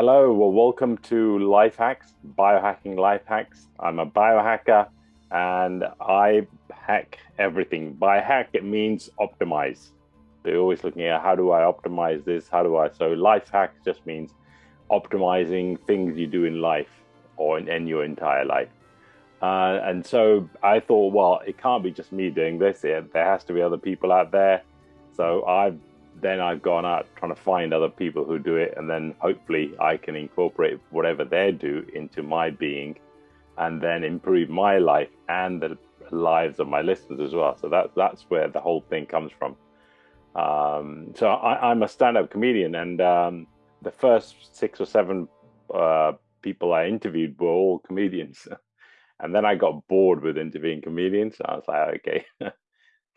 Hello, well, welcome to Life Hacks, Biohacking Life Hacks. I'm a biohacker and I hack everything. By hack, it means optimize. They're always looking at how do I optimize this? How do I? So, life hacks just means optimizing things you do in life or in, in your entire life. Uh, and so I thought, well, it can't be just me doing this. It, there has to be other people out there. So I've then I've gone out trying to find other people who do it, and then hopefully I can incorporate whatever they do into my being, and then improve my life and the lives of my listeners as well. So that that's where the whole thing comes from. Um, so I, am a stand-up comedian, and um, the first six or seven uh, people I interviewed were all comedians, and then I got bored with interviewing comedians. I was like, okay.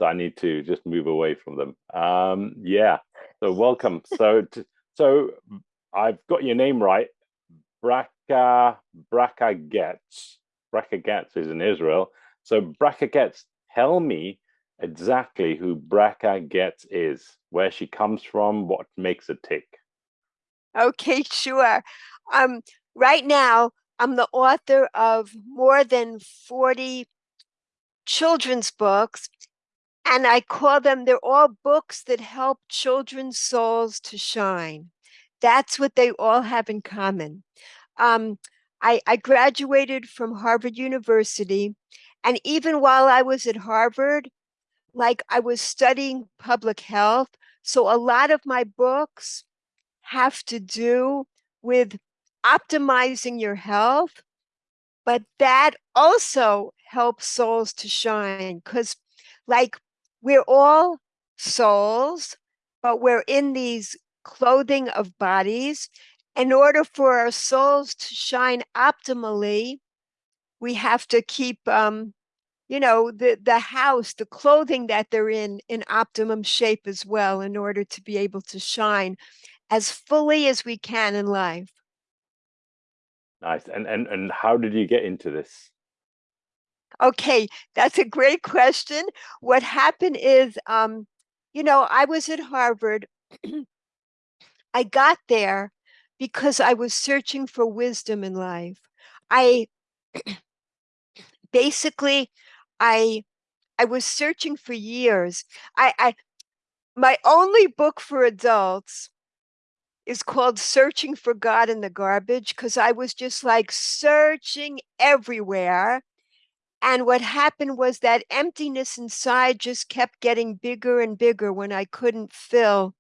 I need to just move away from them. Um, yeah. So welcome. so so I've got your name right. Bracha Bracha Goetz. Bracha Goetz is in Israel. So Bracha Goetz, tell me exactly who Bracha Goetz is, where she comes from, what makes a tick. Okay, sure. Um, right now, I'm the author of more than 40 children's books and I call them, they're all books that help children's souls to shine. That's what they all have in common. Um, I, I graduated from Harvard University. And even while I was at Harvard, like I was studying public health. So a lot of my books have to do with optimizing your health, but that also helps souls to shine because like we're all souls, but we're in these clothing of bodies. In order for our souls to shine optimally, we have to keep, um, you know, the, the house, the clothing that they're in, in optimum shape as well, in order to be able to shine as fully as we can in life. Nice. And and and how did you get into this? Okay, that's a great question. What happened is, um, you know, I was at Harvard. I got there because I was searching for wisdom in life. I basically, I I was searching for years. I, I my only book for adults is called Searching for God in the Garbage because I was just like searching everywhere and what happened was that emptiness inside just kept getting bigger and bigger when I couldn't fill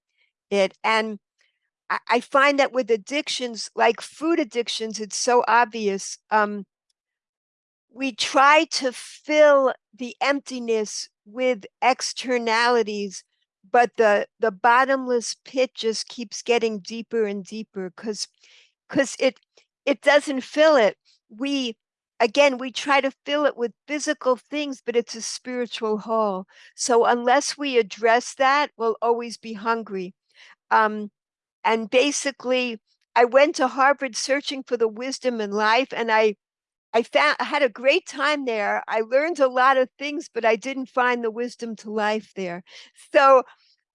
it. And I, find that with addictions, like food addictions, it's so obvious. Um, we try to fill the emptiness with externalities, but the the bottomless pit just keeps getting deeper and deeper because because it it doesn't fill it. We again, we try to fill it with physical things, but it's a spiritual hole. So unless we address that, we'll always be hungry. Um, and basically, I went to Harvard searching for the wisdom in life, and I, I found I had a great time there. I learned a lot of things, but I didn't find the wisdom to life there. So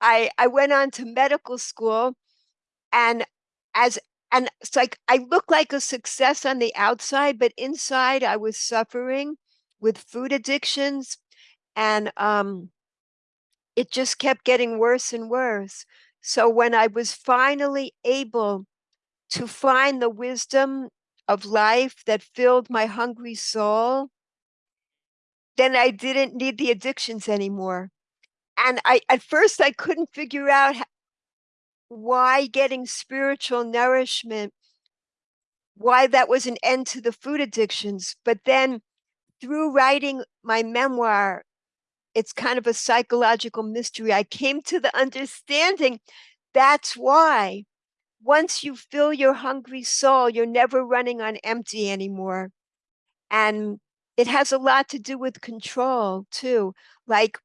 I I went on to medical school, and as and it's like I looked like a success on the outside, but inside I was suffering with food addictions and um it just kept getting worse and worse. So when I was finally able to find the wisdom of life that filled my hungry soul, then I didn't need the addictions anymore. And I at first I couldn't figure out why getting spiritual nourishment, why that was an end to the food addictions. But then through writing my memoir, it's kind of a psychological mystery. I came to the understanding that's why once you fill your hungry soul, you're never running on empty anymore. And it has a lot to do with control too. Like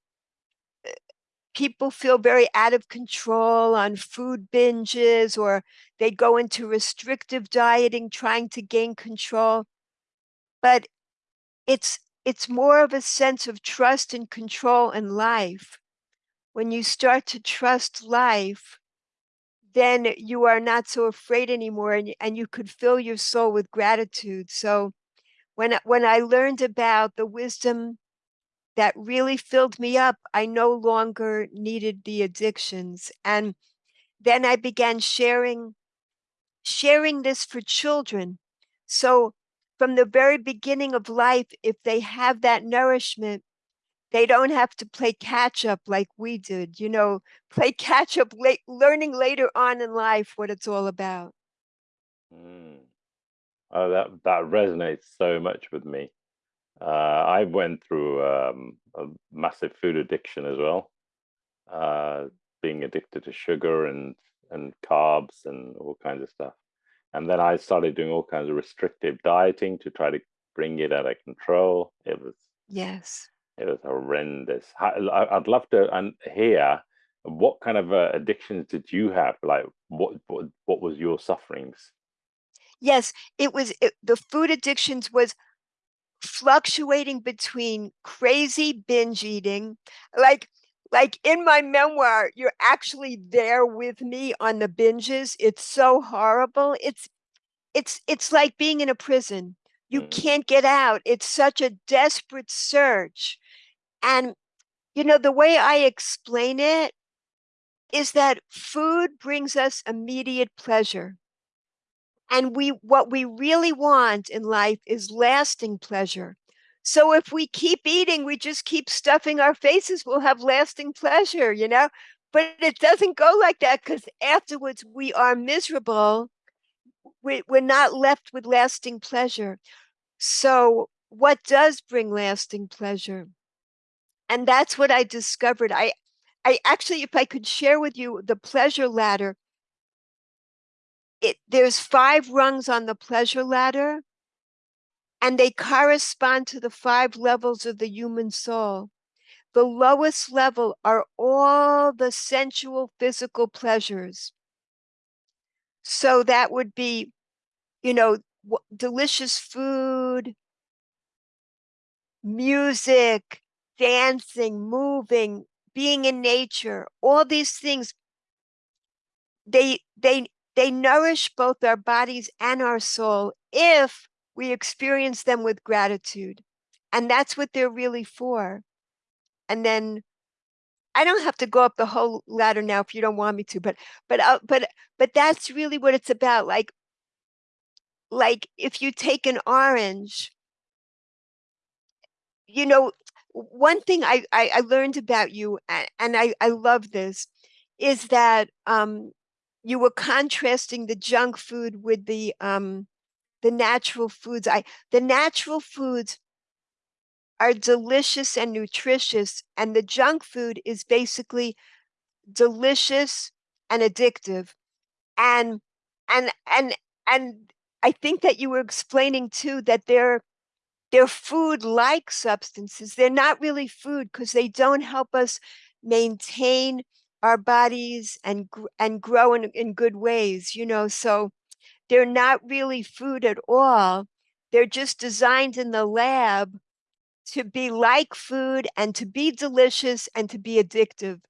people feel very out of control on food binges or they go into restrictive dieting trying to gain control but it's it's more of a sense of trust and control in life when you start to trust life then you are not so afraid anymore and, and you could fill your soul with gratitude. So when, when I learned about the wisdom that really filled me up, I no longer needed the addictions. And then I began sharing, sharing this for children. So from the very beginning of life, if they have that nourishment, they don't have to play catch up like we did, you know, play catch up late, learning later on in life what it's all about. Mm. Oh, that that resonates so much with me. Uh, I went through um, a massive food addiction as well, uh, being addicted to sugar and and carbs and all kinds of stuff. And then I started doing all kinds of restrictive dieting to try to bring it out of control. It was yes, it was horrendous. I'd love to hear what kind of uh, addictions did you have? Like, what, what what was your sufferings? Yes, it was it, the food addictions was fluctuating between crazy binge eating, like like in my memoir, you're actually there with me on the binges. It's so horrible. It's it's it's like being in a prison. You mm. can't get out. It's such a desperate search and, you know, the way I explain it is that food brings us immediate pleasure. And we what we really want in life is lasting pleasure. So if we keep eating, we just keep stuffing our faces, we'll have lasting pleasure, you know? But it doesn't go like that because afterwards we are miserable. We, we're not left with lasting pleasure. So what does bring lasting pleasure? And that's what I discovered. I, I actually, if I could share with you the pleasure ladder, it, there's five rungs on the pleasure ladder, and they correspond to the five levels of the human soul. The lowest level are all the sensual physical pleasures. So that would be, you know, delicious food, music, dancing, moving, being in nature, all these things, they they they nourish both our bodies and our soul if we experience them with gratitude. And that's what they're really for. And then I don't have to go up the whole ladder now if you don't want me to, but but uh, but but that's really what it's about. Like like if you take an orange, you know, one thing I, I, I learned about you, and I, I love this, is that um, you were contrasting the junk food with the um, the natural foods. I the natural foods are delicious and nutritious, and the junk food is basically delicious and addictive. And and and and I think that you were explaining too that they're they're food-like substances. They're not really food because they don't help us maintain our bodies and and grow in, in good ways, you know. So they're not really food at all. They're just designed in the lab to be like food and to be delicious and to be addictive.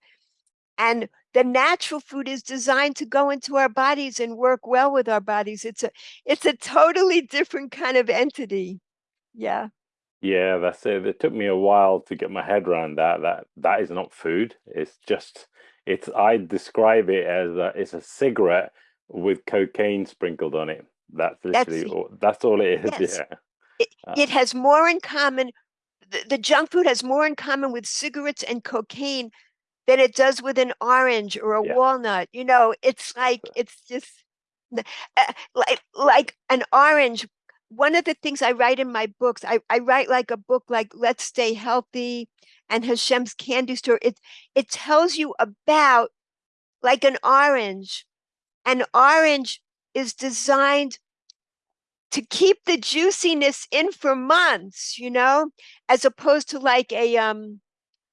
And the natural food is designed to go into our bodies and work well with our bodies. It's a it's a totally different kind of entity. Yeah. Yeah, that's it. It took me a while to get my head around that. That that is not food. It's just it's I describe it as a, it's a cigarette with cocaine sprinkled on it. That's literally that's, all, that's all it is. Yes. Yeah. It, uh, it has more in common. The, the junk food has more in common with cigarettes and cocaine than it does with an orange or a yeah. walnut. You know, it's like it's just uh, like like an orange one of the things I write in my books, I, I write like a book like Let's Stay Healthy and Hashem's Candy Store. It it tells you about like an orange. An orange is designed to keep the juiciness in for months, you know, as opposed to like a um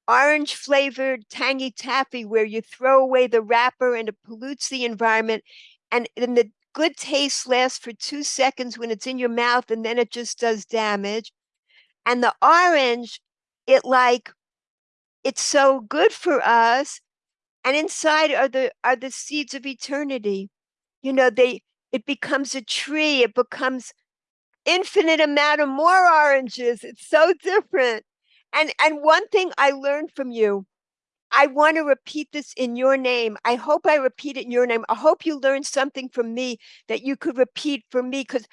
orange flavored tangy taffy where you throw away the wrapper and it pollutes the environment and then the good taste lasts for two seconds when it's in your mouth and then it just does damage. And the orange, it like, it's so good for us and inside are the are the seeds of eternity. You know, they it becomes a tree, it becomes infinite amount of more oranges. It's so different. And and one thing I learned from you, I want to repeat this in your name. I hope I repeat it in your name. I hope you learned something from me that you could repeat for me because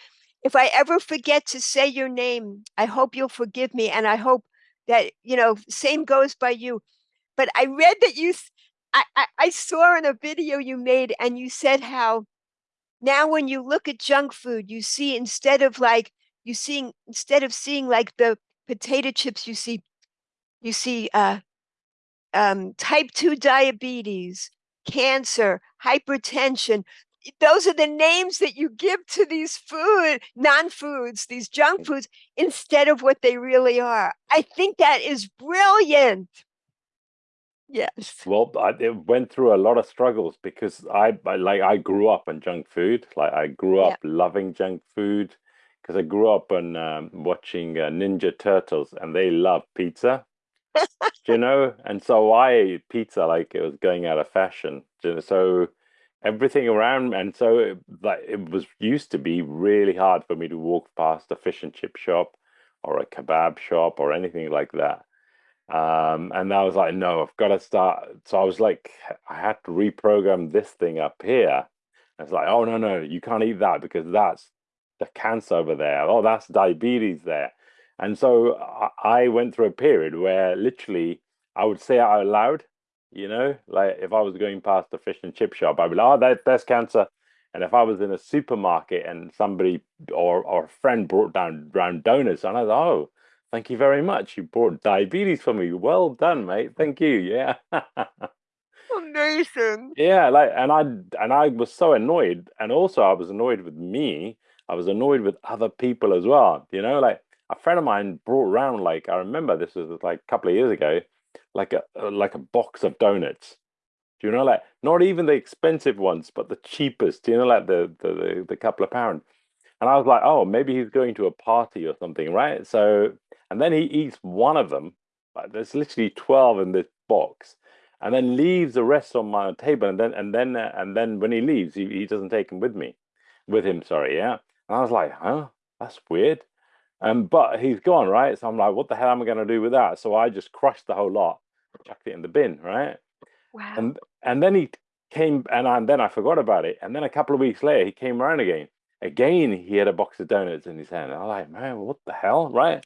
if I ever forget to say your name, I hope you'll forgive me. And I hope that, you know, same goes by you. But I read that you, I, I, I saw in a video you made and you said how now when you look at junk food, you see instead of like, you seeing, instead of seeing like the potato chips, you see, you see uh, um, type 2 diabetes, cancer, hypertension, those are the names that you give to these food non-foods these junk mm. foods instead of what they really are. I think that is brilliant. Yes. Well i went through a lot of struggles because I, I like i grew up on junk food. Like i grew up yeah. loving junk food because i grew up on um, watching uh, ninja turtles and they love pizza. You know? And so i ate pizza like it was going out of fashion. So everything around and so it, like it was used to be really hard for me to walk past a fish and chip shop or a kebab shop or anything like that. Um, and I was like no I've got to start so I was like I had to reprogram this thing up here. It's like oh no no you can't eat that because that's the cancer over there. Oh that's diabetes there. And so I went through a period where literally I would say out loud you know, like if I was going past a fish and chip shop, I'd be like, "Oh, that, that's cancer." And if I was in a supermarket and somebody or or a friend brought down round donuts, and I was, "Oh, thank you very much. You brought diabetes for me. Well done, mate. Thank you." Yeah. Amazing. Yeah, like, and I and I was so annoyed, and also I was annoyed with me. I was annoyed with other people as well. You know, like a friend of mine brought around, like I remember this was like a couple of years ago like a like a box of donuts. Do you know like not even the expensive ones, but the cheapest? Do you know like the the the, the couple of pound? And I was like, oh, maybe he's going to a party or something, right? So and then he eats one of them. Like there's literally twelve in this box, and then leaves the rest on my table. And then and then uh, and then when he leaves, he, he doesn't take them with me, with him. Sorry, yeah. And I was like, huh, that's weird. Um, but he's gone, right? So I'm like, what the hell am I going to do with that? So I just crushed the whole lot chucked it in the bin, right? Wow. And and then he came and, and then I forgot about it. And then a couple of weeks later, he came around again. Again, he had a box of donuts in his hand. I'm like, man, what the hell, right?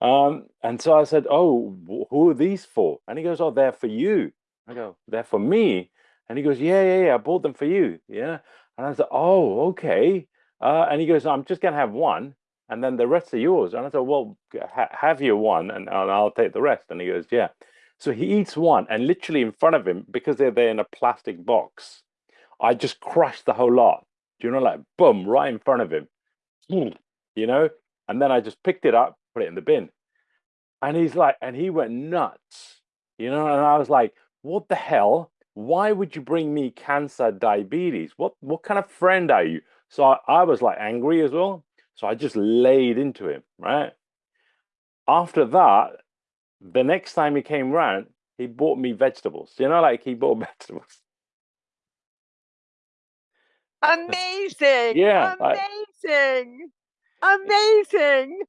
Um, and so I said, oh, who are these for? And he goes, oh, they're for you. I go, they're for me. And he goes, yeah, yeah, yeah, I bought them for you. Yeah. And I said, oh, okay. Uh, and he goes, I'm just going to have one and then the rest are yours. And I said, well, ha have your one and, and I'll take the rest. And he goes, yeah. So he eats one, and literally in front of him, because they're there in a plastic box, I just crushed the whole lot. Do you know, like boom, right in front of him, you know? And then I just picked it up, put it in the bin. And he's like, and he went nuts, you know? And I was like, what the hell? Why would you bring me cancer, diabetes? What what kind of friend are you? So I, I was like angry as well. So I just laid into him, right? After that, the next time he came round, he bought me vegetables. You know, like he bought vegetables. Amazing. yeah. Amazing. Amazing.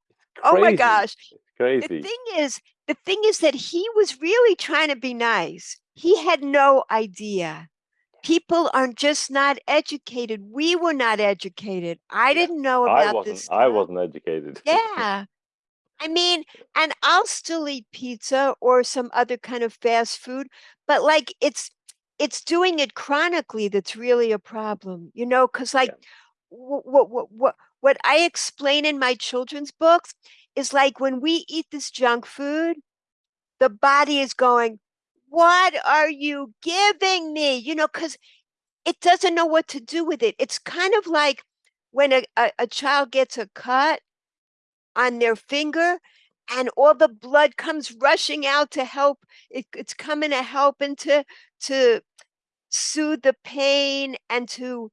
Oh my gosh. It's crazy. The thing is, the thing is that he was really trying to be nice. He had no idea. People are just not educated. We were not educated. I didn't know about I wasn't, this. I wasn't educated. Yeah. I mean, and I'll still eat pizza or some other kind of fast food, but like it's it's doing it chronically that's really a problem, you know, because like yeah. what what what what I explain in my children's books is like when we eat this junk food, the body is going, What are you giving me? You know, because it doesn't know what to do with it. It's kind of like when a, a, a child gets a cut on their finger and all the blood comes rushing out to help. It, it's coming to help and to to soothe the pain and to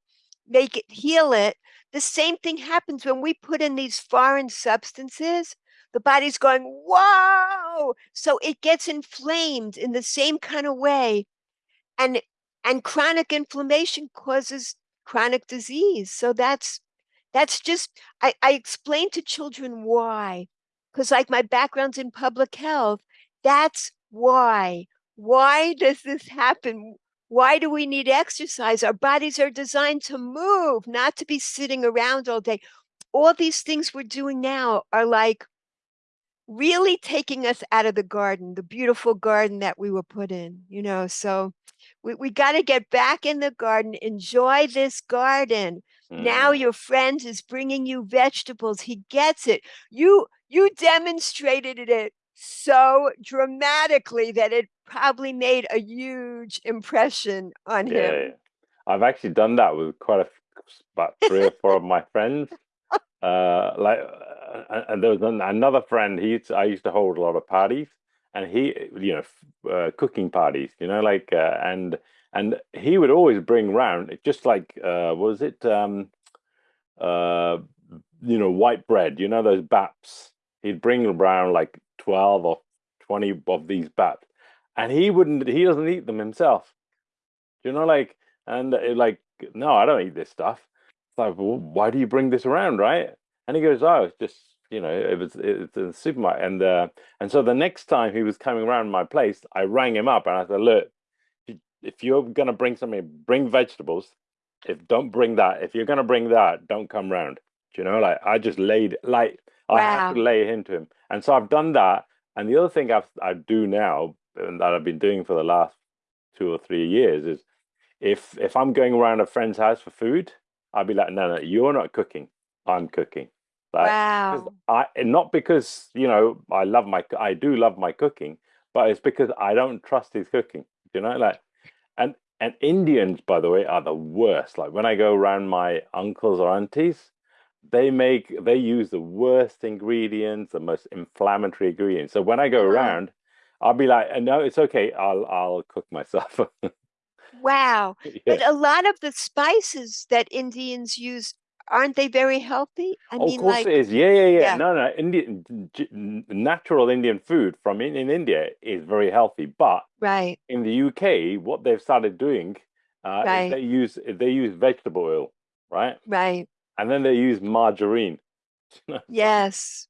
make it heal it. The same thing happens when we put in these foreign substances. The body's going whoa! So it gets inflamed in the same kind of way. And and chronic inflammation causes chronic disease. So that's that's just I, I explain to children why. Because like my background's in public health, that's why. Why does this happen? Why do we need exercise? Our bodies are designed to move, not to be sitting around all day. All these things we're doing now are like really taking us out of the garden, the beautiful garden that we were put in, you know. So we, we got to get back in the garden, enjoy this garden. Mm. Now your friend is bringing you vegetables. He gets it. You you demonstrated it so dramatically that it probably made a huge impression on yeah, him. I've actually done that with quite a about three or four of my friends. Uh, like and there was another friend. He used to, I used to hold a lot of parties, and he, you know, uh, cooking parties. You know, like uh, and and he would always bring round just like uh, was it um, uh, you know white bread. You know those baps. He'd bring around like twelve or twenty of these baps, and he wouldn't. He doesn't eat them himself. You know, like and uh, like no, I don't eat this stuff. It's like, well, why do you bring this around, right? And he goes, oh, it's just you know, it was it's a supermarket, and uh, and so the next time he was coming around my place, I rang him up and I said, look, if you're gonna bring something, bring vegetables. If don't bring that, if you're gonna bring that, don't come round. Do you know, like I just laid like wow. I have to lay into him, and so I've done that. And the other thing I've, I do now, and that I've been doing for the last two or three years, is if if I'm going around a friend's house for food, I'll be like, no, no, you're not cooking. I'm cooking. Like, wow. I not because you know I love my I do love my cooking, but it's because I don't trust his cooking. You know, like and Indians, by the way, are the worst. Like when I go around my uncles or aunties, they make they use the worst ingredients, the most inflammatory ingredients. So when I go around, I'll be like, uh, no, it's okay. I'll I'll cook myself. wow. Yeah. But a lot of the spices that Indians use aren't they very healthy? I oh, mean, of course like, it is. Yeah, yeah, yeah, yeah. No, no. Indian natural Indian food from in, in India is very healthy, but right in the UK, what they've started doing uh, right. they use they use vegetable oil, right? Right. And then they use margarine. yes.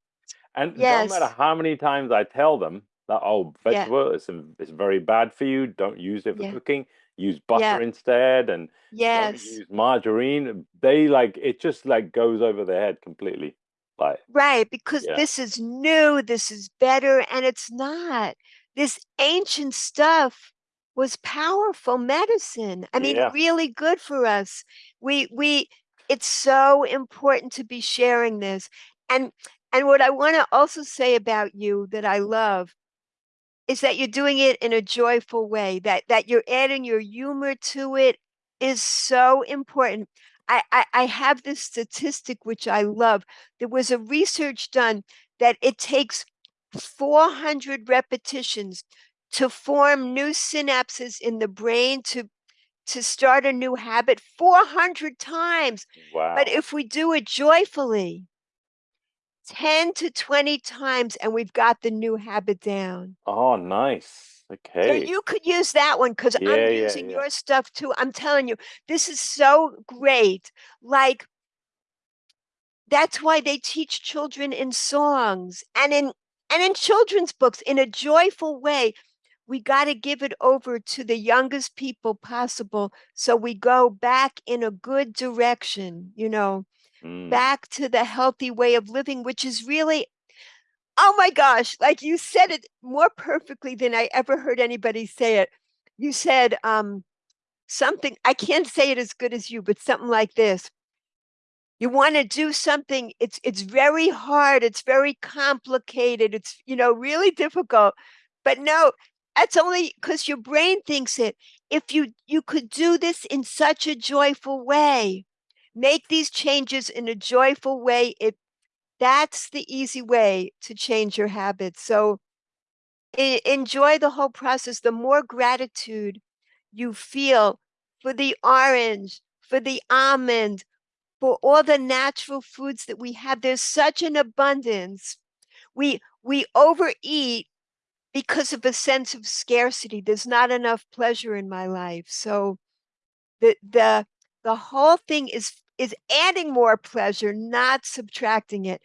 And yes. no matter how many times I tell them that oh, vegetable yeah. is is very bad for you, don't use it for yeah. cooking use butter yeah. instead and yes use margarine they like it just like goes over their head completely like right because yeah. this is new this is better and it's not this ancient stuff was powerful medicine i mean yeah. really good for us we we it's so important to be sharing this and and what i want to also say about you that i love is that you're doing it in a joyful way, that that you're adding your humor to it is so important. I, I, I have this statistic which I love. There was a research done that it takes 400 repetitions to form new synapses in the brain to to start a new habit 400 times. Wow. But if we do it joyfully, 10 to 20 times and we've got the new habit down. Oh, nice. Okay. So you could use that one because yeah, I'm using yeah, yeah. your stuff too. I'm telling you, this is so great. Like, that's why they teach children in songs and in and in children's books in a joyful way we got to give it over to the youngest people possible so we go back in a good direction you know mm. back to the healthy way of living, which is really, oh my gosh, like you said it more perfectly than I ever heard anybody say it. You said um, something, I can't say it as good as you, but something like this. You want to do something, it's it's very hard, it's very complicated, it's you know, really difficult. But no, that's only because your brain thinks it. If you you could do this in such a joyful way, make these changes in a joyful way it that's the easy way to change your habits so enjoy the whole process the more gratitude you feel for the orange for the almond for all the natural foods that we have there's such an abundance we we overeat because of a sense of scarcity. There's not enough pleasure in my life. So the the the whole thing is is adding more pleasure, not subtracting it.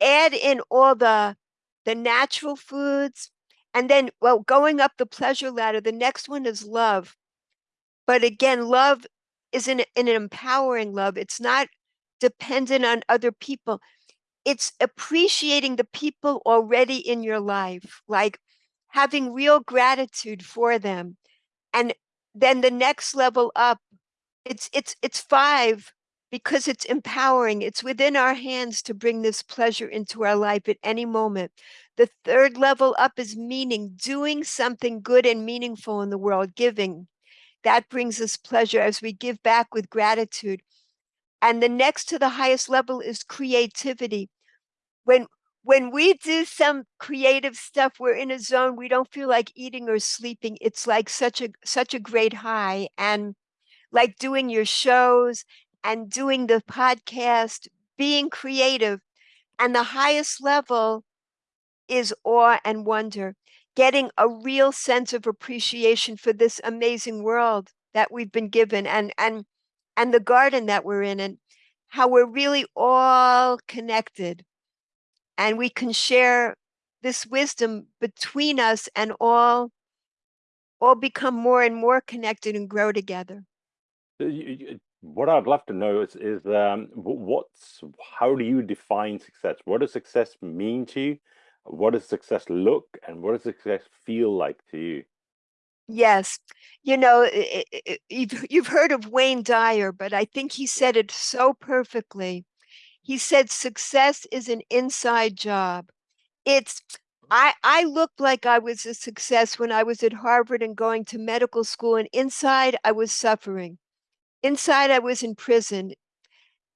Add in all the the natural foods, and then well, going up the pleasure ladder, the next one is love. But again, love is an, an empowering love. It's not dependent on other people. It's appreciating the people already in your life, like having real gratitude for them. And then the next level up, it's it's it's five because it's empowering. It's within our hands to bring this pleasure into our life at any moment. The third level up is meaning, doing something good and meaningful in the world, giving. That brings us pleasure as we give back with gratitude. And the next to the highest level is creativity. When when we do some creative stuff, we're in a zone we don't feel like eating or sleeping. It's like such a such a great high. And like doing your shows and doing the podcast, being creative. And the highest level is awe and wonder, getting a real sense of appreciation for this amazing world that we've been given and and and the garden that we're in and how we're really all connected and we can share this wisdom between us and all all become more and more connected and grow together uh, what i'd love to know is is um, what's how do you define success? What does success mean to you? What does success look and what does success feel like to you? Yes. You know it, it, you've, you've heard of wayne dyer but i think he said it so perfectly. He said success is an inside job. It's I I looked like I was a success when I was at Harvard and going to medical school and inside I was suffering. Inside I was in prison.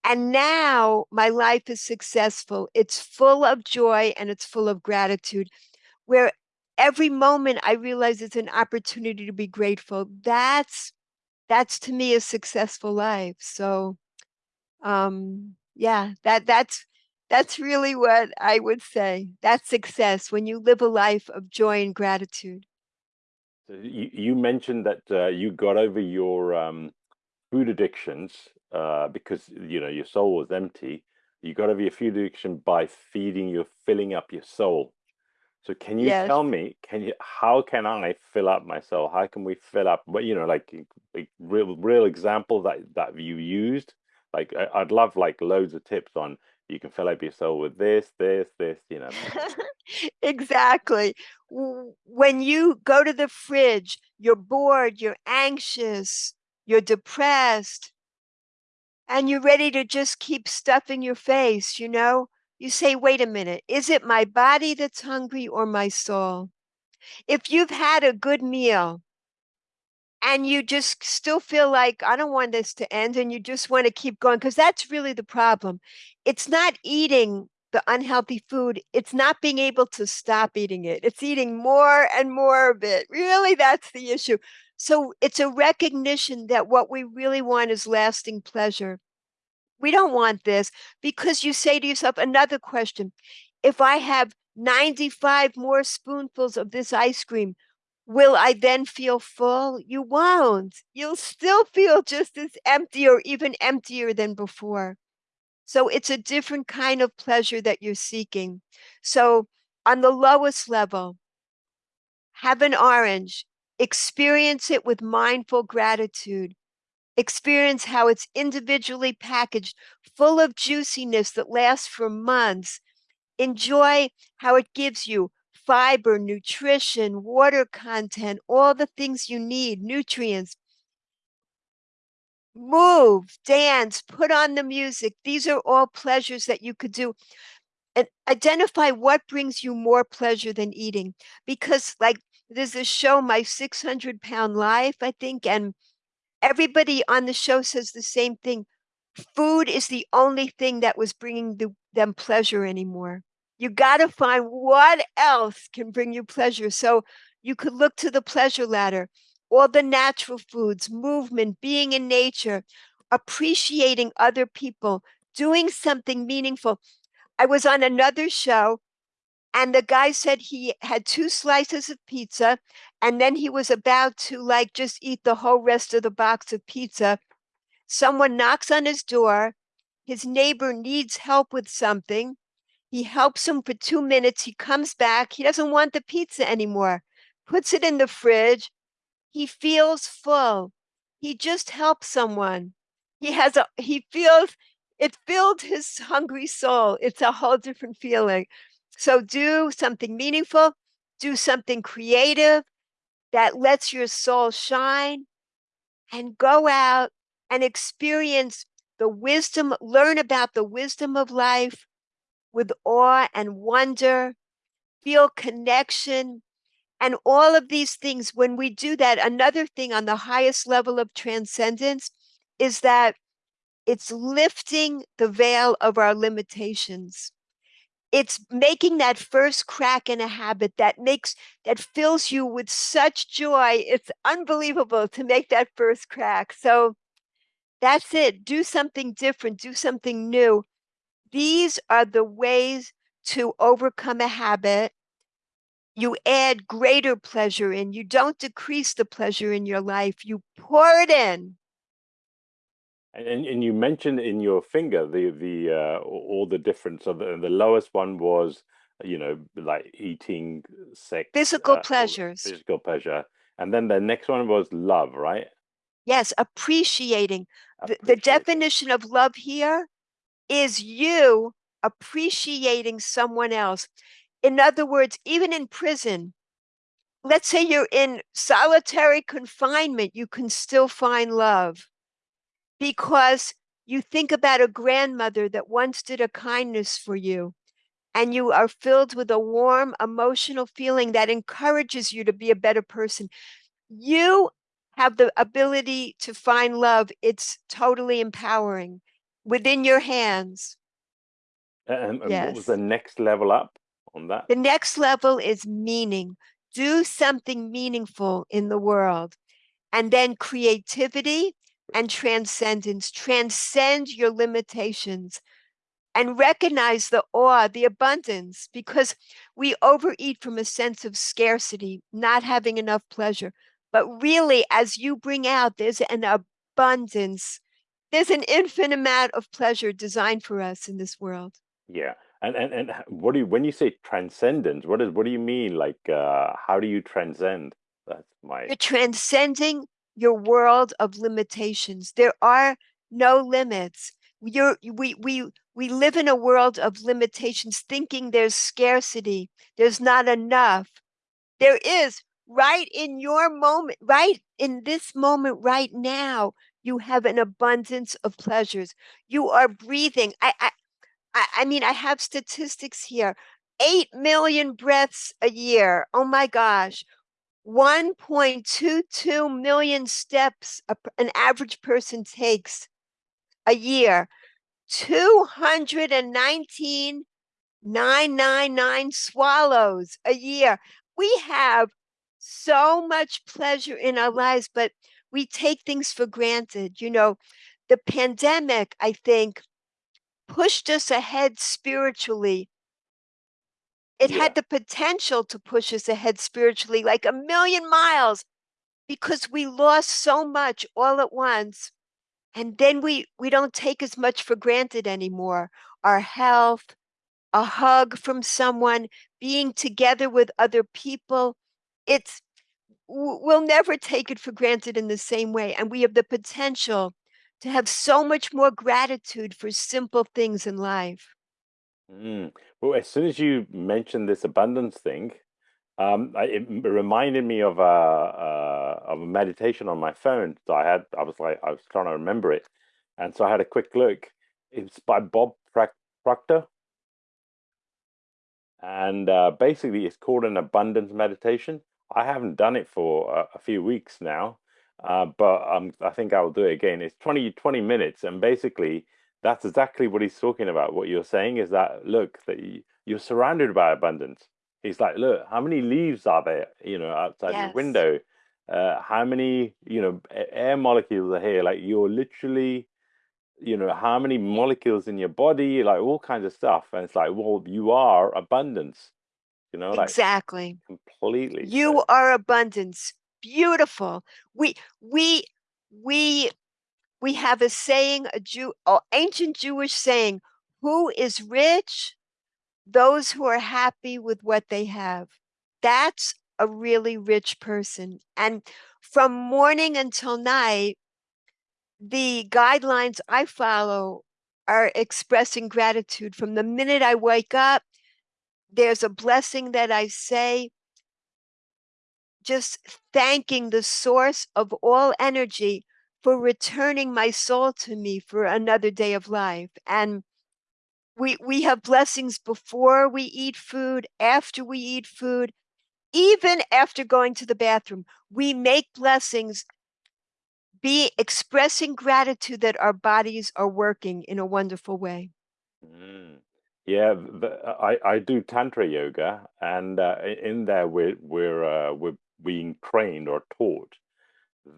And now my life is successful. It's full of joy and it's full of gratitude where every moment I realize it's an opportunity to be grateful. That's that's to me a successful life. So um yeah, that that's that's really what I would say. That's success when you live a life of joy and gratitude. You, you mentioned that uh, you got over your um, food addictions uh, because you know your soul was empty. You got to over your food addiction by feeding your filling up your soul. So can you yes. tell me, can you how can I fill up my soul? How can we fill up? But you know, like, like real real example that that you used like I, would love like loads of tips on you can fill up your soul with this, this, this, you know. exactly. When you go to the fridge, you're bored, you're anxious, you're depressed, and you're ready to just keep stuffing your face, you know? You say, wait a minute, is it my body that's hungry or my soul? If you've had a good meal, and you just still feel like I don't want this to end and you just want to keep going because that's really the problem. It's not eating the unhealthy food, it's not being able to stop eating it. It's eating more and more of it. Really, that's the issue. So it's a recognition that what we really want is lasting pleasure. We don't want this because you say to yourself, another question if I have 95 more spoonfuls of this ice cream, Will I then feel full? You won't. You'll still feel just as empty or even emptier than before. So it's a different kind of pleasure that you're seeking. So on the lowest level, have an orange, experience it with mindful gratitude. Experience how it's individually packaged, full of juiciness that lasts for months. Enjoy how it gives you fiber, nutrition, water content, all the things you need, nutrients. Move, dance, put on the music. These are all pleasures that you could do. And identify what brings you more pleasure than eating. Because, like, there's a show, My 600 Pound Life, I think, and everybody on the show says the same thing. Food is the only thing that was bringing the, them pleasure anymore. You got to find what else can bring you pleasure. So you could look to the pleasure ladder, all the natural foods, movement, being in nature, appreciating other people, doing something meaningful. I was on another show and the guy said he had two slices of pizza and then he was about to like just eat the whole rest of the box of pizza. Someone knocks on his door. His neighbor needs help with something. He helps him for two minutes. He comes back. He doesn't want the pizza anymore. Puts it in the fridge. He feels full. He just helped someone. He has a he feels it filled his hungry soul. It's a whole different feeling so do something meaningful, do something creative that lets your soul shine and go out and experience the wisdom, learn about the wisdom of life with awe and wonder, feel connection, and all of these things. When we do that, another thing on the highest level of transcendence is that it's lifting the veil of our limitations it's making that first crack in a habit that makes that fills you with such joy. It's unbelievable to make that first crack. So that's it. Do something different. Do something new. These are the ways to overcome a habit. You add greater pleasure in. You don't decrease the pleasure in your life. You pour it in and, and you mentioned in your finger the the uh, all the difference. So the, the lowest one was you know like eating, sex, physical uh, pleasures, physical pleasure, and then the next one was love, right? Yes, appreciating. appreciating. The, the definition of love here is you appreciating someone else. In other words, even in prison, let's say you're in solitary confinement, you can still find love because you think about a grandmother that once did a kindness for you and you are filled with a warm emotional feeling that encourages you to be a better person. You have the ability to find love. It's totally empowering within your hands. Um, and, and yes. what was the next level up on that? The next level is meaning. Do something meaningful in the world. And then creativity and transcendence. Transcend your limitations and recognize the awe, the abundance, because we overeat from a sense of scarcity, not having enough pleasure. But really, as you bring out, there's an abundance. There's an infinite amount of pleasure designed for us in this world. Yeah. And, and and what do you when you say transcendence what is what do you mean like uh how do you transcend that's my you're transcending your world of limitations. There are no limits. You're, we, we, we live in a world of limitations, thinking there's scarcity, there's not enough. There is right in your moment, right in this moment, right now, you have an abundance of pleasures. You are breathing. I, I, I mean, I have statistics here. 8 million breaths a year. Oh my gosh. 1.22 million steps an average person takes a year, 219,999 swallows a year. We have so much pleasure in our lives, but we take things for granted. You know, the pandemic, I think, pushed us ahead spiritually it yeah. had the potential to push us ahead spiritually like a million miles because we lost so much all at once. And then we, we don't take as much for granted anymore. Our health, a hug from someone, being together with other people. It's, we'll never take it for granted in the same way. And we have the potential to have so much more gratitude for simple things in life. Mm. Well, as soon as you mentioned this abundance thing, um, I, it reminded me of a uh, of a meditation on my phone. So I had, I was like, I was trying to remember it, and so I had a quick look. It's by Bob Proctor, and uh, basically, it's called an abundance meditation. I haven't done it for a, a few weeks now, uh, but um, I think I will do it again. It's 20, 20 minutes, and basically, that's exactly what he's talking about. What you're saying is that look, that you're surrounded by abundance. He's like, look, how many leaves are there, you know, outside yes. your window? Uh, how many, you know, air molecules are here? Like you're literally, you know, how many molecules in your body, like all kinds of stuff. And it's like, well, you are abundance. You know, exactly. Completely. You so. are abundance. Beautiful. We we we we have a saying, a Jew, an ancient Jewish saying, who is rich? Those who are happy with what they have. That's a really rich person. And from morning until night, the guidelines I follow are expressing gratitude. From the minute I wake up, there's a blessing that I say, just thanking the source of all energy for returning my soul to me for another day of life. And we we have blessings before we eat food, after we eat food, even after going to the bathroom. We make blessings be expressing gratitude that our bodies are working in a wonderful way. Mm. Yeah, the, I I do tantra yoga, and uh, in there we're we're uh, we're being trained or taught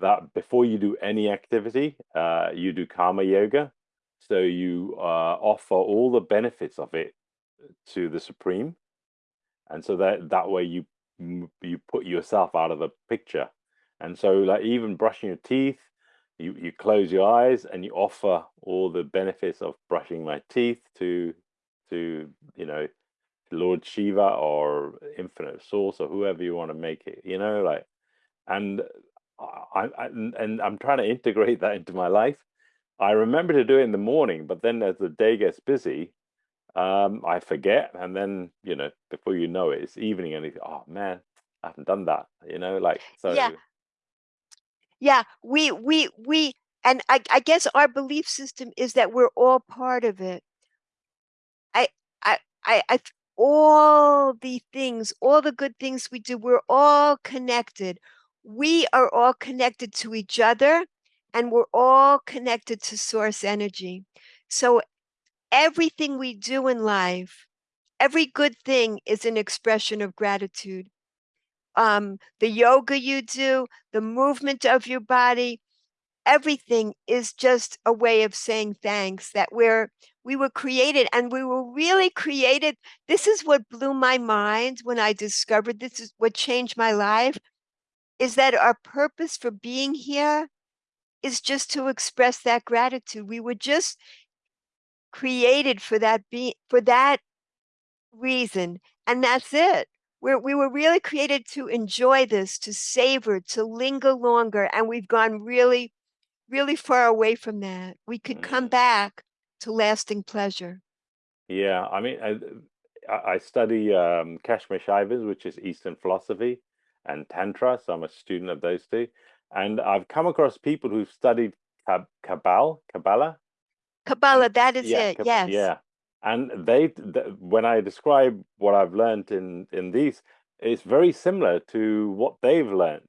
that before you do any activity, uh, you do karma yoga. So you uh, offer all the benefits of it to the supreme, and so that that way you you put yourself out of the picture. And so, like even brushing your teeth, you you close your eyes and you offer all the benefits of brushing my teeth to to you know Lord Shiva or Infinite Source or whoever you want to make it. You know, like and I, I, and I'm trying to integrate that into my life. I remember to do it in the morning, but then as the day gets busy, um, I forget, and then you know, before you know it, it's evening, and think, oh man, I haven't done that. You know, like so. Yeah, yeah. We we we, and I I guess our belief system is that we're all part of it. I I I I all the things, all the good things we do, we're all connected we are all connected to each other and we're all connected to source energy. So everything we do in life, every good thing is an expression of gratitude. Um, the yoga you do, the movement of your body, everything is just a way of saying thanks that we're we were created and we were really created this is what blew my mind when i discovered this is what changed my life is that our purpose for being here is just to express that gratitude. We were just created for that be for that reason and that's it we're, we were really created to enjoy this to savor to linger longer and we've gone really really far away from that we could come mm. back to lasting pleasure yeah i mean i, I study um, kashmir shaivism which is eastern philosophy and Tantra. So I'm a student of those two. And I've come across people who've studied Kabbalah, Kabbalah. Kabbalah, that is yeah, it. yes. Yeah. And they, when I describe what I've learned in in these, it's very similar to what they've learned.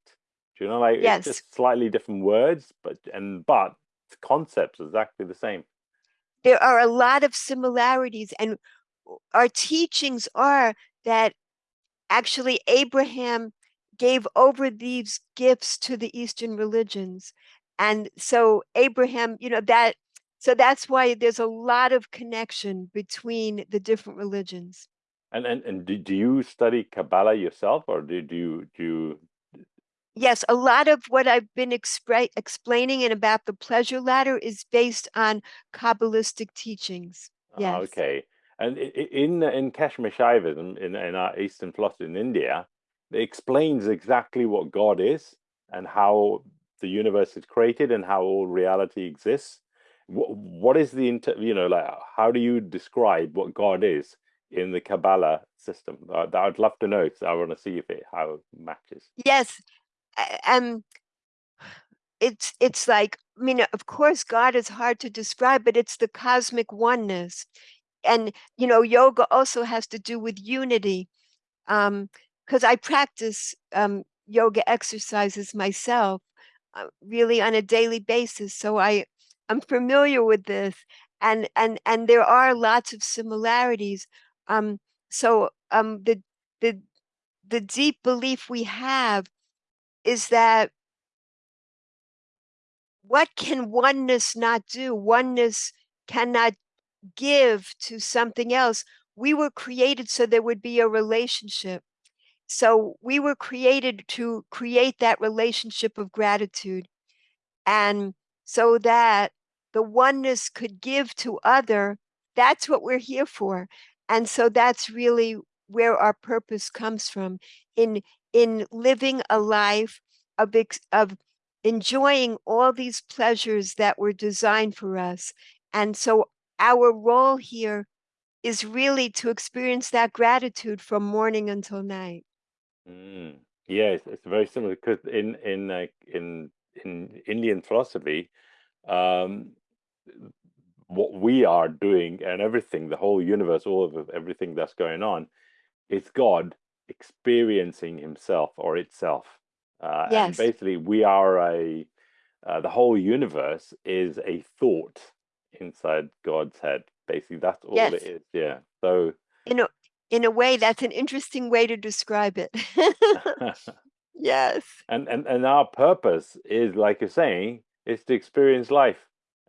Do you know, like yes. it's just slightly different words, but and but concepts exactly the same. There are a lot of similarities, and our teachings are that actually Abraham gave over these gifts to the Eastern religions. And so Abraham, you know, that so that's why there's a lot of connection between the different religions. And and, and do do you study Kabbalah yourself or did you do you Yes, a lot of what I've been explaining and about the pleasure ladder is based on Kabbalistic teachings. Ah, yes. Okay. And in in Kashmir Shaivism, in, in our Eastern philosophy in India, explains exactly what God is and how the universe is created and how all reality exists. What, what is the inter, you know like how do you describe what God is in the Kabbalah system? Uh, I'd love to know. So I want to see if it how it matches. Yes, um, it's it's like I mean, of course, God is hard to describe, but it's the cosmic oneness, and you know, yoga also has to do with unity. Um, because I practice um, yoga exercises myself uh, really on a daily basis. So I I'm familiar with this and and and there are lots of similarities. Um, so um, the the the deep belief we have is that what can oneness not do? Oneness cannot give to something else we were created so there would be a relationship. So we were created to create that relationship of gratitude. And so that the oneness could give to other, that's what we're here for. And so that's really where our purpose comes from in in living a life of of enjoying all these pleasures that were designed for us. And so our role here is really to experience that gratitude from morning until night. Mm. Yeah, it's, it's, very similar because in in uh, in in Indian philosophy, um, what we are doing and everything, the whole universe, all of everything that's going on, is God experiencing Himself or itself. Uh, yes. And basically, we are a uh, the whole universe is a thought inside God's head. Basically, that's all yes. it is. Yeah. So in a in a way, that's an interesting way to describe it. yes. And and and our purpose is, like you're saying, is to experience life,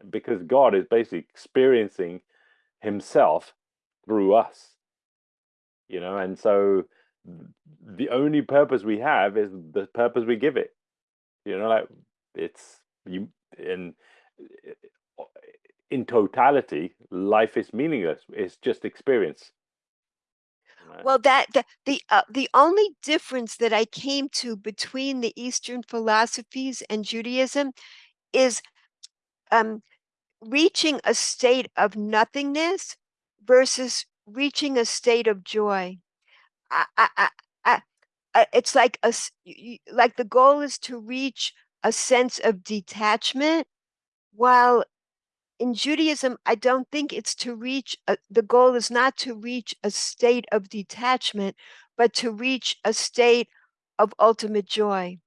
because God is basically experiencing Himself through us. You know, and so the only purpose we have is the purpose we give it. You know, like it's you in eh, eh, in totality, life is meaningless. It's just experience. Well, that the the, uh, the only difference that I came to between the Eastern philosophies and Judaism is um, reaching a state of nothingness versus reaching a state of joy. I, I, I, I, it's like a like the goal is to reach a sense of detachment, while in Judaism, I don't think it's to reach, a, the goal is not to reach a state of detachment, but to reach a state of ultimate joy.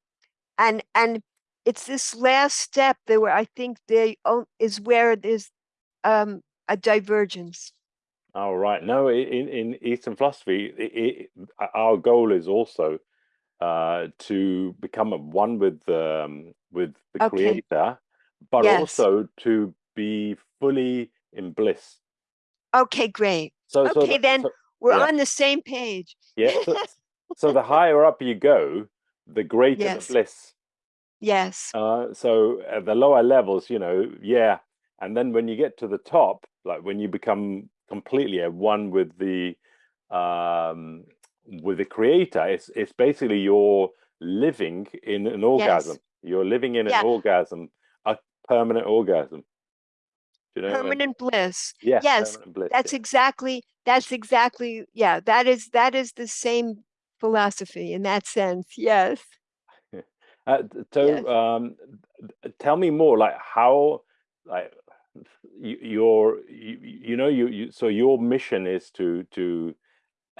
And, and it's this last step that where I think they is where there's um, a divergence. Oh, right. No, in, in Eastern philosophy, it, it, our goal is also uh, to become one with um, with the okay. creator, but yes. also to be fully in bliss. Okay, great. So, okay, so then so, we're yeah. on the same page. Yeah. So, so, the higher up you go, the greater yes. the bliss. Yes. Uh, so at the lower levels, you know, yeah. And then when you get to the top, like when you become completely at one with the um, with the creator, it's it's basically you're living in an orgasm. Yes. You're living in yeah. an orgasm, a permanent orgasm. You know permanent I mean? bliss. Yes, yes, bliss, that's yeah. exactly that's exactly yeah. That is that is the same philosophy in that sense. Yes. Uh, so, yes. um, tell me more. Like how, like you, your, you, you know, you, you. So your mission is to to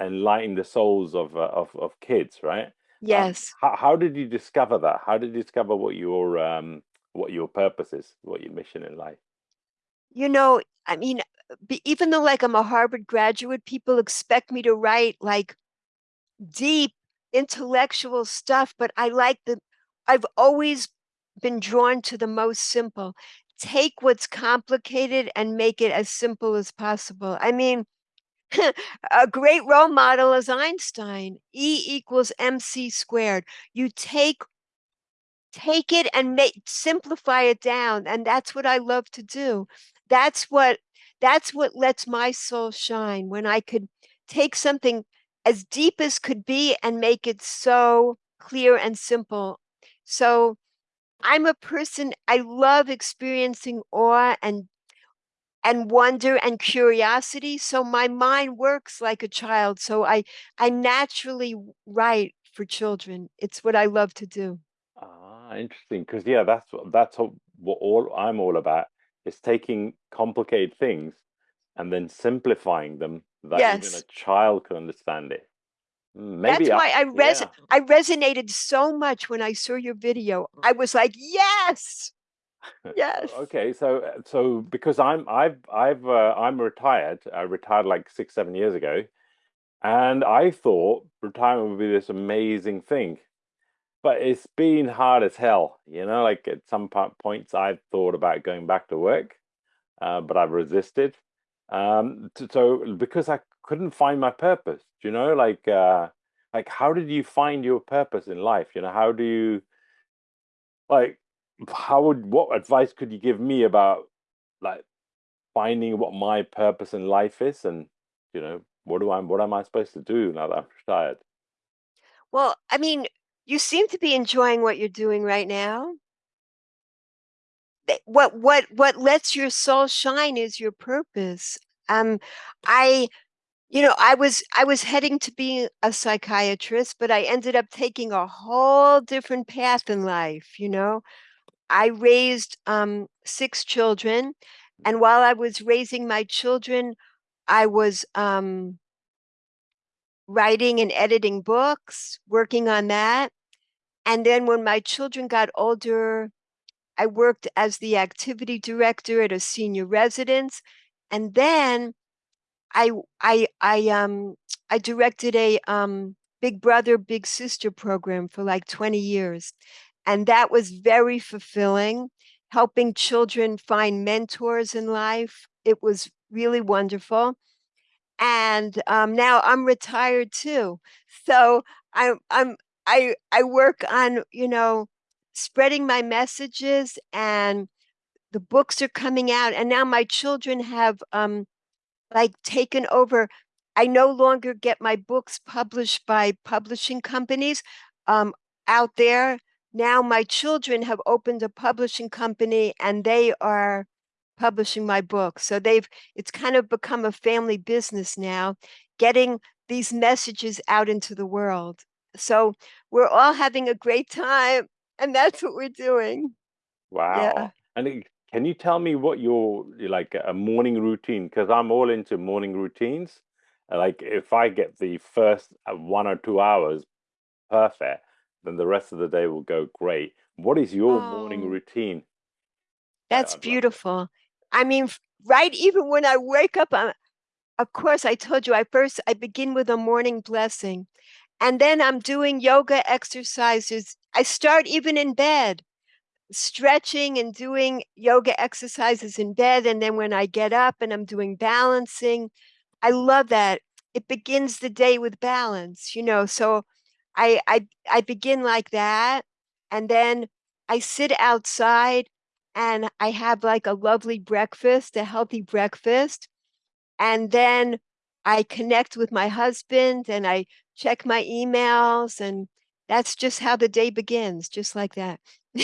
enlighten the souls of uh, of of kids, right? Um, yes. Um, how, how did you discover that? How did you discover what your um what your purpose is, what your mission in life? You know, I mean, even though like I'm a Harvard graduate, people expect me to write like deep intellectual stuff, but I like the, I've always been drawn to the most simple. Take what's complicated and make it as simple as possible. I mean, a great role model is Einstein. E equals mc squared. You take take it and make simplify it down and that's what I love to do that's what that's what lets my soul shine when I could take something as deep as could be and make it so clear and simple. So I'm a person I love experiencing awe and and wonder and curiosity so my mind works like a child so I I naturally write for children. It's what I love to do. Ah, interesting because yeah, that's what that's what all I'm all about is taking complicated things and then simplifying them that yes. even a child can understand it. Hmm, maybe That's why I, I res yeah. I resonated so much when I saw your video. I was like, yes, yes. okay, so uh, so because I'm I've I've uh, I'm retired. I retired like six seven years ago, and I thought retirement would be this amazing thing but it's been hard as hell. You know, like at some points I've thought about going back to work, uh, but I've resisted. Um, so because I couldn't find my purpose. You know, like uh, like how did you find your purpose in life? You know, how do you like how would what advice could you give me about like finding what my purpose in life is and you know what do I what am I supposed to do now that I'm retired? Well, I mean, you seem to be enjoying what you're doing right now. What what what lets your soul shine is your purpose. Um, I you know, I was I was heading to be a psychiatrist, but I ended up taking a whole different path in life, you know. I raised um, six children, and while I was raising my children, I was um, writing and editing books, working on that. And then when my children got older, I worked as the activity director at a senior residence. And then I I I um I directed a um Big Brother Big Sister program for like 20 years. And that was very fulfilling, helping children find mentors in life. It was really wonderful. And um, now I'm retired too. So I'm I'm I I work on, you know, spreading my messages and the books are coming out and now my children have um like taken over. I no longer get my books published by publishing companies um, out there. Now my children have opened a publishing company and they are publishing my book. So they've it's kind of become a family business now, getting these messages out into the world. So we're all having a great time and that's what we're doing. Wow. Yeah. And can you tell me what your like a morning routine? Because I'm all into morning routines. Like if I get the first uh, one or two hours perfect, then the rest of the day will go great. What is your oh, morning routine? That's beautiful. I mean, right, even when I wake up, I'm, of course, I told you I first I begin with a morning blessing, and then I'm doing yoga exercises. I start even in bed stretching and doing yoga exercises in bed. And then when I get up and I'm doing balancing, I love that. It begins the day with balance, you know. So I I I begin like that. And then I sit outside and I have like a lovely breakfast, a healthy breakfast. And then I connect with my husband and I check my emails and that's just how the day begins, just like that.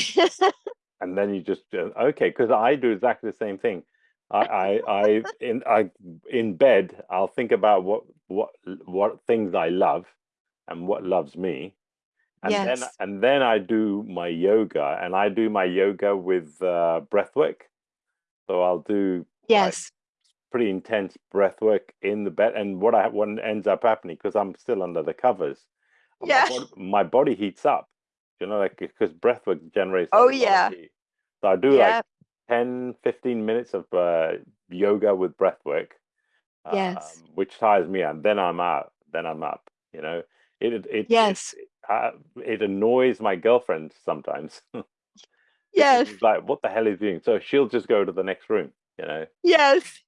and then you just uh, okay, because I do exactly the same thing. I, I, I, in, I, in bed, I'll think about what, what, what things I love, and what loves me, and yes. then, and then I do my yoga, and I do my yoga with uh, breath work. So I'll do yes, pretty intense breath work in the bed, and what I what ends up happening because I'm still under the covers, yeah, my body, my body heats up, you know, like because breath work generates. Oh yeah. So I do like 10, 15 minutes of uh, yoga with breath work. Yes. Um, which tires me and then I'm out. Then I'm up. You know, it it, it yes. It, uh, it annoys my girlfriend sometimes. yes. She's like, what the hell is doing? So she'll just go to the next room. You know. Yes.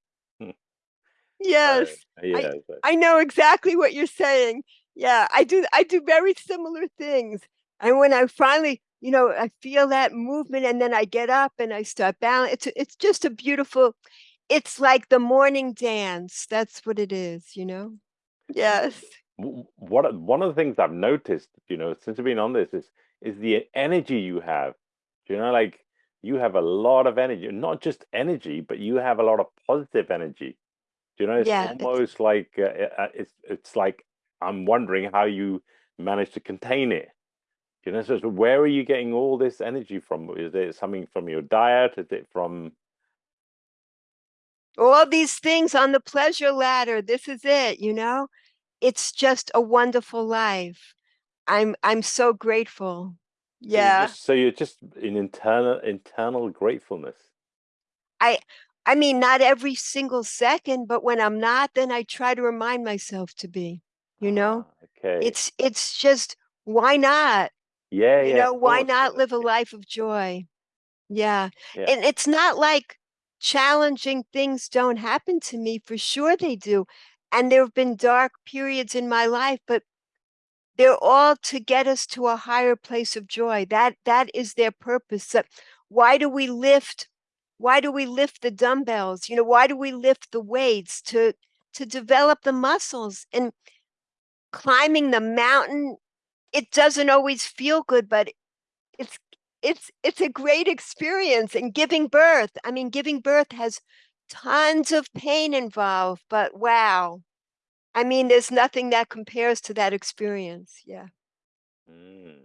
Yes. Uh, yeah. I, I know exactly what you're saying. Yeah, I do. I do very similar things. And when I finally, you know, I feel that movement and then I get up and I start balancing. It's, it's just a beautiful, it's like the morning dance. That's what it is, you know? Yes. What one of the things I've noticed, you know, since I've been on this is is the energy you have. You know, like you have a lot of energy, not just energy, but you have a lot of positive energy. You know, it's yeah, almost like uh, uh, it's it's like I'm wondering how you manage to contain it. You know, so where are you getting all this energy from? Is it something from your diet? Is it from all these things on the pleasure ladder? This is it, you know? It's just a wonderful life. I'm I'm so grateful. Yeah. So you're just, so you're just in internal internal gratefulness. I I mean not every single second, but when I'm not, then I try to remind myself to be, you know? Ah, okay. It's it's just why not? Yeah, you yeah, know, why not live a life of joy? Yeah. yeah. And it's not like challenging things don't happen to me. For sure they do. and there have been dark periods in my life, but they're all to get us to a higher place of joy. That that is their purpose. So why do we lift? Why do we lift the dumbbells? You know, why do we lift the weights to to develop the muscles and climbing the mountain? It doesn't always feel good, but it's it's it's a great experience and giving birth. I mean, giving birth has tons of pain involved, but wow. I mean, there's nothing that compares to that experience. Yeah. Mm.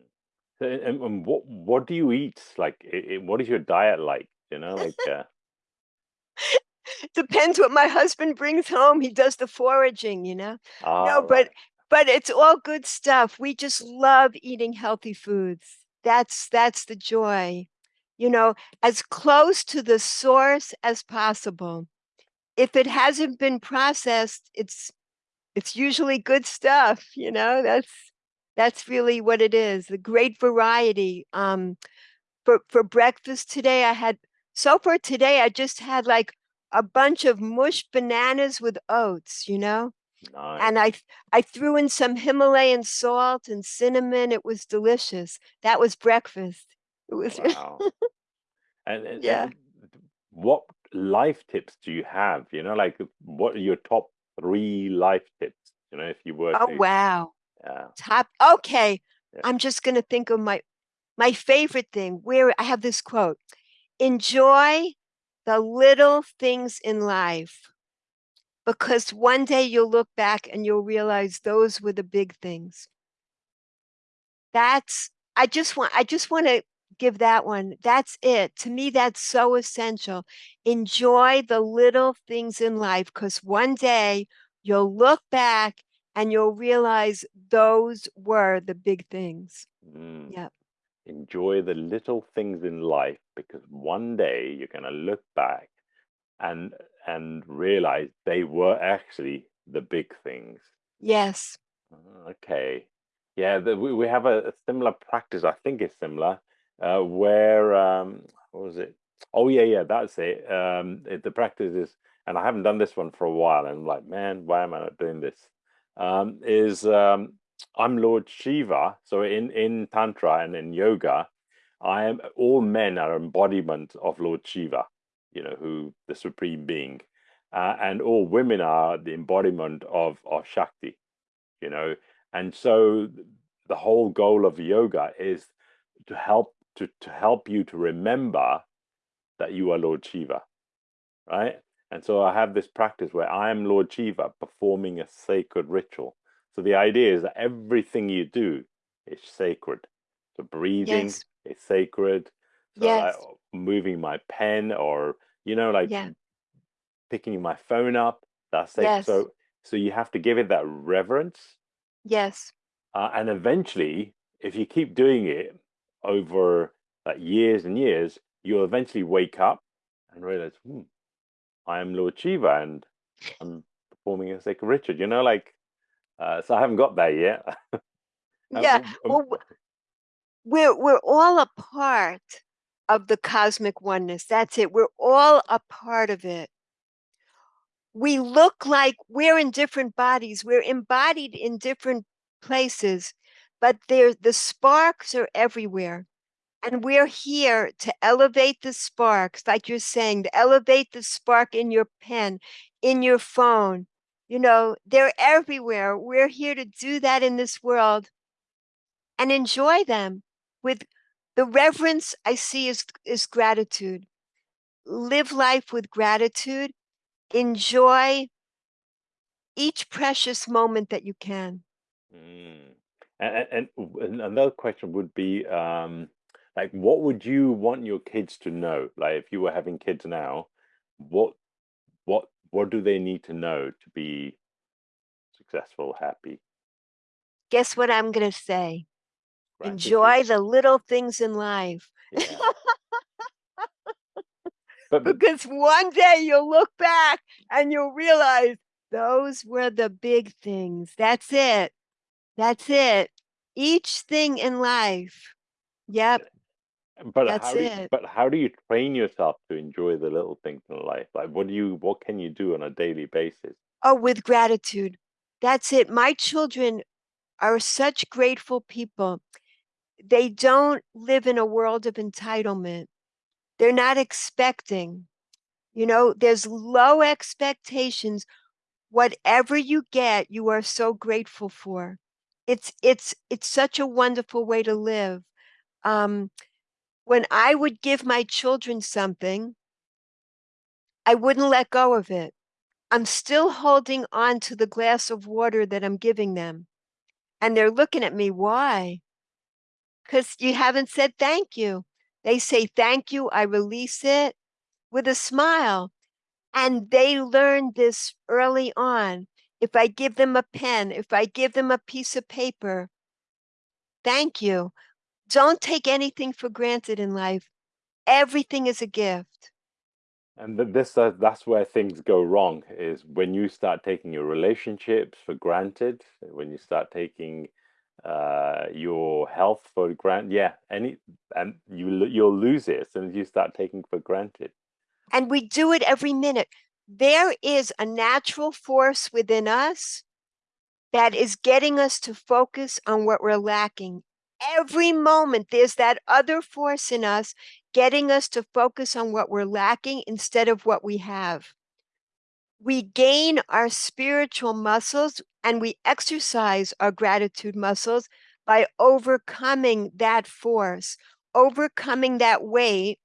And, and what what do you eat? Like, i- i- what is your diet like? You know, like, uh, Depends what my husband brings home. He does the foraging, you know. ah, No, but right. but it's all good stuff. We just love eating healthy foods. That's that's the joy. You know, as close to the source as possible. If it hasn't been processed, it's it's usually good stuff, you know. That's that's really what it is. The great variety. Um for for breakfast today I had so for today I just had like a bunch of mush bananas with oats, you know? Nice. And I I threw in some Himalayan salt and cinnamon. It was delicious. That was breakfast. It was Wow. And, and yeah. and what life tips do you have? You know, like what are your top three life tips? You know, if you were Oh to, wow. yeah, Top okay. yeah. I'm just gonna think of my my favorite thing where I have this quote. Enjoy the little things in life because one day you'll look back and you'll realize those were the big things. That's I just want I just want to give that one. That's it. To me, that's so essential. Enjoy the little things in life because one day you'll look back and you'll realize those were the big things. Mm. Yep. Enjoy the little things in life because one day you're gonna look back and and realize they were actually the big things. Yes. Ah, Okay. Yeah, the, we, we have a, a similar practice. I think it's similar, uh, where um, what was it? Oh yeah, yeah, that's it. Um, it, the practice is, and I haven't done this one for a while, and I'm like, man, why am I not doing this? Um, is um, I'm Lord Shiva. So in in Tantra and in yoga, I am all men are embodiment of Lord Shiva, you know, who the supreme being, uh, and all women are the embodiment of of Shakti you know. And so the whole goal of yoga is to help to, to help you to remember that you are lord shiva right? And so i have this practice where i am lord shiva performing a sacred ritual so the idea is that everything you do is sacred so breathing Yes. is sacred so like Yes. moving my pen or you know like Yeah. picking my phone up that's sacred Yes. so so you have to give it that reverence Yes. uh, and eventually, if you keep doing it over like years and years, you'll eventually wake up and realize, hmm, I am Lord Shiva and I'm performing a sacred ritual. You know, like, uh, so I haven't got there yet. Yeah. Well, we're we're all a part of the cosmic oneness. That's it. We're all a part of it. We look like we're in different bodies. We're embodied in different places, but there the sparks are everywhere. And we're here to elevate the sparks, like you're saying, to elevate the spark in your pen, in your phone. You know, they're everywhere. We're here to do that in this world and enjoy them with the reverence I see is, is gratitude. Live life with gratitude. Enjoy each precious moment that you can. mm. and, and, another question would be, um, like, what would you want your kids to know? Like, if you were having kids now, what what what do they need to know to be successful, happy? Guess what I'm going to say? Enjoy the little things in life. Yeah. But but because one day you'll look back and you'll realize those were the big things. That's it. That's it. Each thing in life. Yep, but that's how do you, it. but how do you train yourself to enjoy the little things in life? Like what do you what can you do on a daily basis? Oh, with gratitude. That's it. My children are such grateful people. They don't live in a world of entitlement. They're not expecting. You know, there's low expectations. Whatever you get, you are so grateful for. It's it's it's such a wonderful way to live. Um, when I would give my children something, I wouldn't let go of it. I'm still holding on to the glass of water that I'm giving them. And they're looking at me, why? Because you haven't said thank you. They say thank you, I release it with a smile. And they learned this early on. If I give them a pen, if I give them a piece of paper, thank you. Don't take anything for granted in life. Everything is a gift. And this uh, that's where things go wrong is when you start taking your relationships for granted, when you start taking uh, your health for granted, yeah, any and you you'll lose it as soon as you start taking for granted. And we do it every minute. There is a natural force within us that is getting us to focus on what we're lacking. Every moment, there's that other force in us getting us to focus on what we're lacking instead of what we have. We gain our spiritual muscles and we exercise our gratitude muscles by overcoming that force, overcoming that weight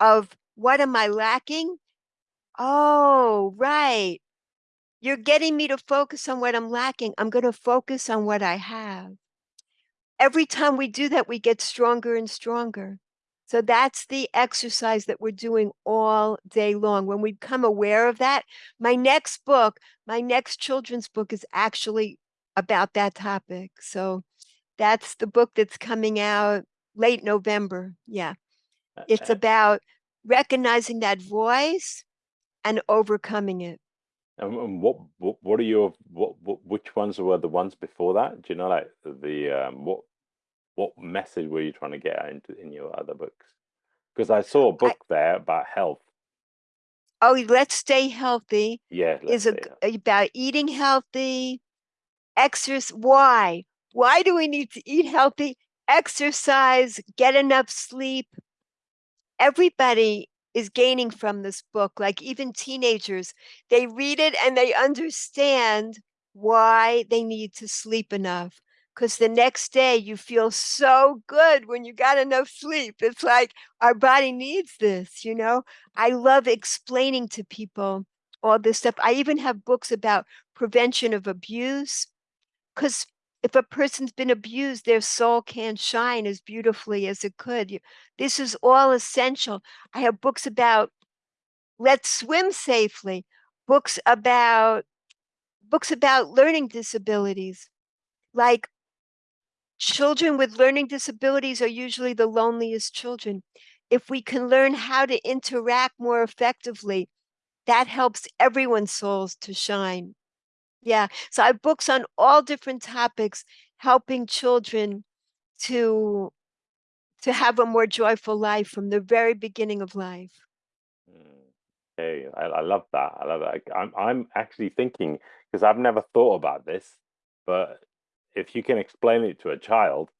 of what am I lacking? Oh, right. You're getting me to focus on what I'm lacking. I'm going to focus on what I have. Every time we do that, we get stronger and stronger. So that's the exercise that we're doing all day long. When we become aware of that, my next book, my next children's book is actually about that topic. So that's the book that's coming out late November. Yeah. It's about recognizing that voice and overcoming it. And what what are your what, what which ones were the ones before that? Do you know like the um what what message were you trying to get into in your other books? Because I saw a book I, there about health. Oh, let's stay healthy. Yeah, is a, about eating healthy, exercise. Why? Why do we need to eat healthy? Exercise, get enough sleep. Everybody is gaining from this book. Like even teenagers, they read it and they understand why they need to sleep enough because the next day you feel so good when you got enough sleep. It's like our body needs this, you know? I love explaining to people all this stuff. I even have books about prevention of abuse because if a person's been abused, their soul can't shine as beautifully as it could. This is all essential. I have books about let's swim safely, books about books about learning disabilities, like Children with learning disabilities are usually the loneliest children. If we can learn how to interact more effectively, that helps everyone's souls to shine. Yeah, so I have books on all different topics, helping children to to have a more joyful life from the very beginning of life. Mm, hey, I, I love that. I love that. I'm I'm actually thinking because I've never thought about this, but if you can explain it to a child,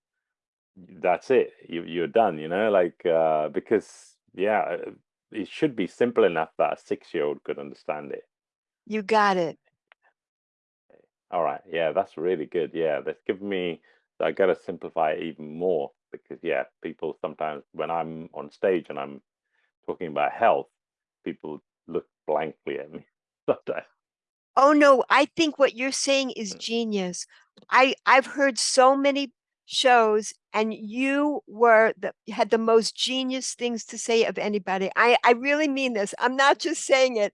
that's it. You you're done. You know, like uh, because yeah, uh, it should be simple enough that a six year old could understand it. You got it. All right. Yeah, that's really good. Yeah, that's given me. I got to simplify it even more because yeah, people sometimes when I'm on stage and I'm talking about health, people look blankly at me sometimes. Oh no, I think what you're saying is mm. genius. I I've heard so many shows and you were the had the most genius things to say of anybody. I I really mean this. I'm not just saying it.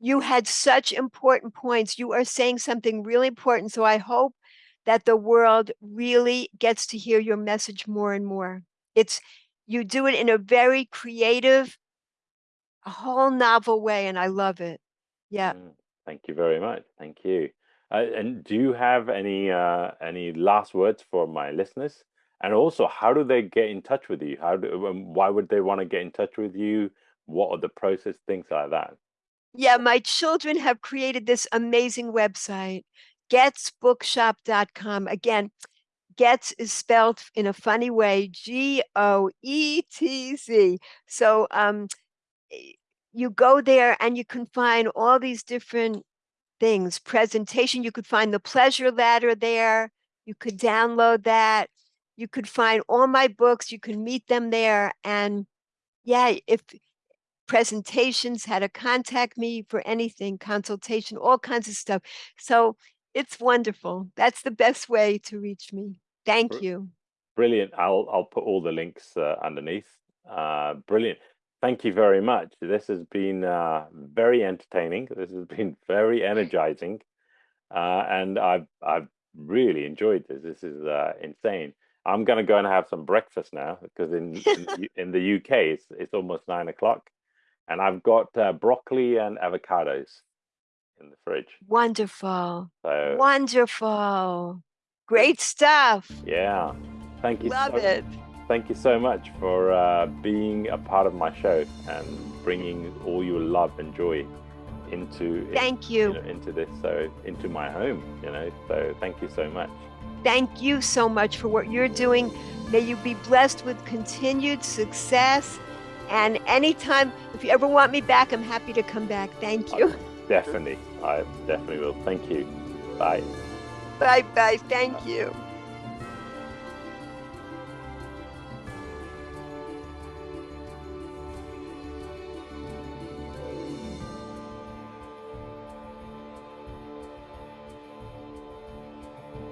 You had such important points. You are saying something really important. So I hope that the world really gets to hear your message more and more. It's you do it in a very creative, a whole novel way, and I love it. Yeah. Mm. Thank you very much. Thank you. Uh, and do you have any uh, any last words for my listeners? And also, how do they get in touch with you? How do? Um, why would they want to get in touch with you? What are the process? Things like that. Yeah, my children have created this amazing website, goetzbookshop.com. Again, Goetz is spelled in a funny way, G-O-E-T-Z. So um, you go there and you can find all these different things, presentation. You could find the pleasure ladder there. You could download that. You could find all my books. You can meet them there. And yeah, if presentations, how to contact me for anything, consultation, all kinds of stuff. So it's wonderful. That's the best way to reach me. Thank you. Brilliant. I'll I'll put all the links uh, underneath. Uh, brilliant. Thank you very much. This has been uh, very entertaining. This has been very energizing, uh, and I've I've really enjoyed this. This is uh, insane. I'm going to go and have some breakfast now because in in, in, the UK it's it's almost nine o'clock, and I've got uh, broccoli and avocados in the fridge. Wonderful. So, Wonderful. Great stuff. Yeah. Thank you. Love so, it. Thank you so much for uh, being a part of my show and bringing all your love and joy into thank you, you know, into this so into my home you know so thank you so much. Thank you so much for what you're doing. May you be blessed with continued success. And anytime if you ever want me back i'm happy to come back. Thank you. Definitely. I definitely will. Thank you. Bye. Bye bye. Thank you.